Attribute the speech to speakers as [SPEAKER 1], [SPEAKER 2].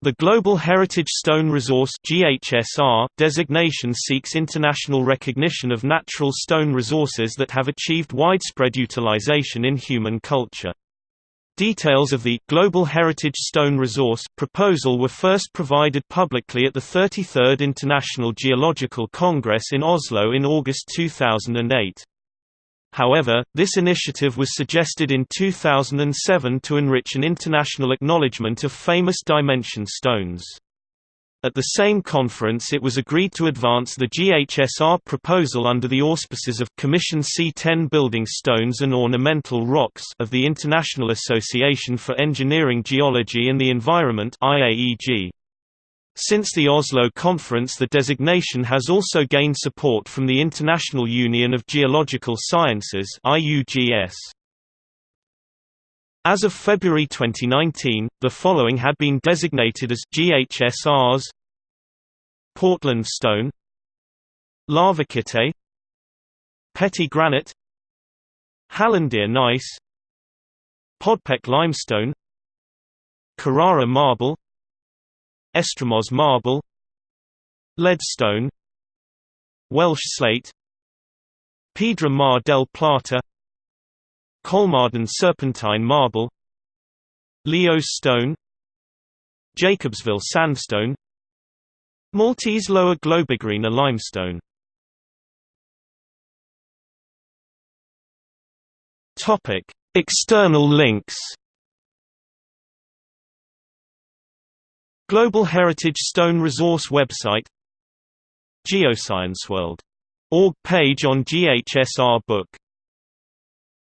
[SPEAKER 1] The Global Heritage Stone Resource (GHSR) designation seeks international recognition of natural stone resources that have achieved widespread utilization in human culture. Details of the Global Heritage Stone Resource proposal were first provided publicly at the 33rd International Geological Congress in Oslo in August 2008. However, this initiative was suggested in 2007 to enrich an international acknowledgement of famous dimension stones. At the same conference it was agreed to advance the GHSR proposal under the auspices of Commission C10 Building Stones and Ornamental Rocks of the International Association for Engineering Geology and the Environment IAEG. Since the Oslo conference the designation has also gained support from the International Union of Geological Sciences. As of February 2019, the following had been designated as GHSRs Portland stone Larvikite Petit granite Hallandia gneiss Podpek limestone Carrara marble Estremoz marble. Leadstone. Welsh slate. Piedra Mar del Plata. Kolmarden serpentine marble. Leos stone. Jacobsville sandstone. Maltese Lower Globigerina limestone. External links Global Heritage Stone Resource website GeoscienceWorld.org page on GHSR book